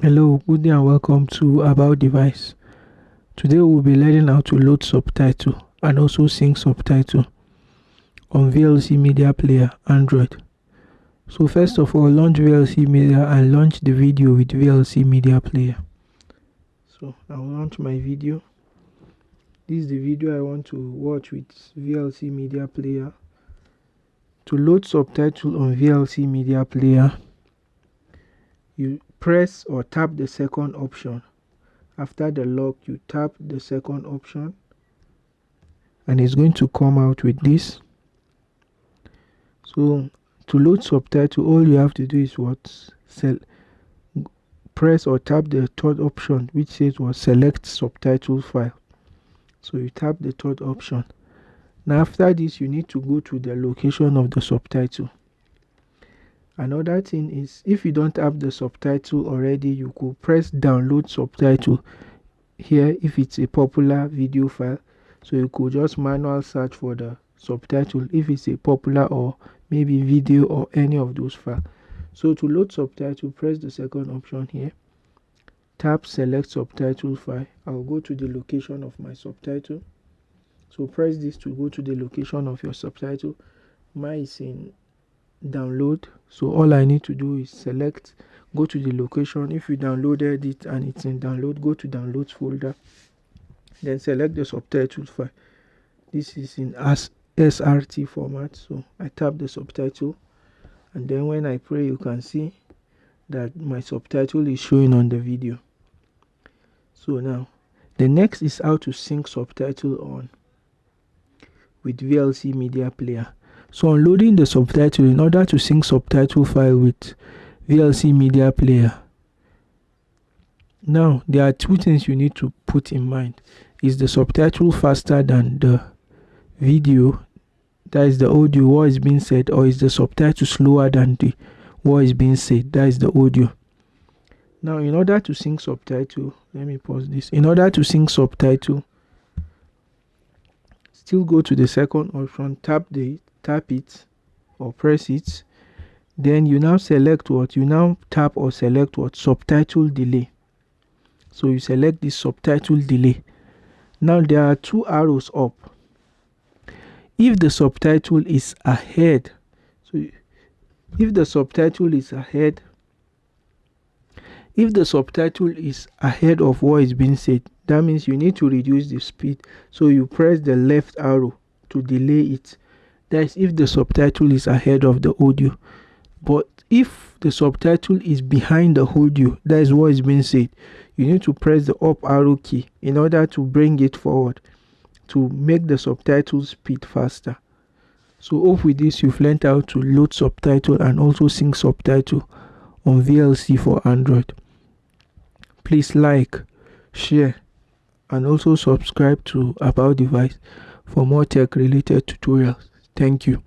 Hello, good day and welcome to About Device. Today we'll be learning how to load subtitle and also sync subtitle on VLC Media Player Android. So first of all, launch VLC Media and launch the video with VLC Media Player. So I'll launch my video. This is the video I want to watch with VLC Media Player. To load subtitle on VLC Media Player, you press or tap the second option. After the lock, you tap the second option and it's going to come out with this. So to load subtitle, all you have to do is what? Sel press or tap the third option which says what select subtitle file. So you tap the third option. Now after this you need to go to the location of the subtitle another thing is if you don't have the subtitle already you could press download subtitle here if it's a popular video file. So you could just manual search for the subtitle if it's a popular or maybe video or any of those files so to load subtitle press the second option here. Tap select subtitle file. I'll go to the location of my subtitle. So press this to go to the location of your subtitle. Mine is in download. So all i need to do is select go to the location. If you downloaded it and it's in download go to downloads folder. Then select the subtitle file. This is in as srt format. So i tap the subtitle. And then when i play you can see that my subtitle is showing on the video. So now the next is how to sync subtitle on with vlc media player so unloading the subtitle in order to sync subtitle file with VLC Media Player. Now there are two things you need to put in mind. Is the subtitle faster than the video that is the audio what is being said or is the subtitle slower than the what is being said that is the audio now in order to sync subtitle let me pause this in order to sync subtitle still go to the second option tap the tap it or press it then you now select what you now tap or select what subtitle delay. So you select the subtitle delay. Now there are two arrows up. If the subtitle is ahead so if the subtitle is ahead if the subtitle is ahead of what is being said that means you need to reduce the speed. So you press the left arrow to delay it that is if the subtitle is ahead of the audio but if the subtitle is behind the audio that is what is being said you need to press the up arrow key in order to bring it forward to make the subtitle speed faster so hope with this you've learned how to load subtitle and also sync subtitle on VLC for Android. Please like, share and also subscribe to About Device for more tech related tutorials. Thank you.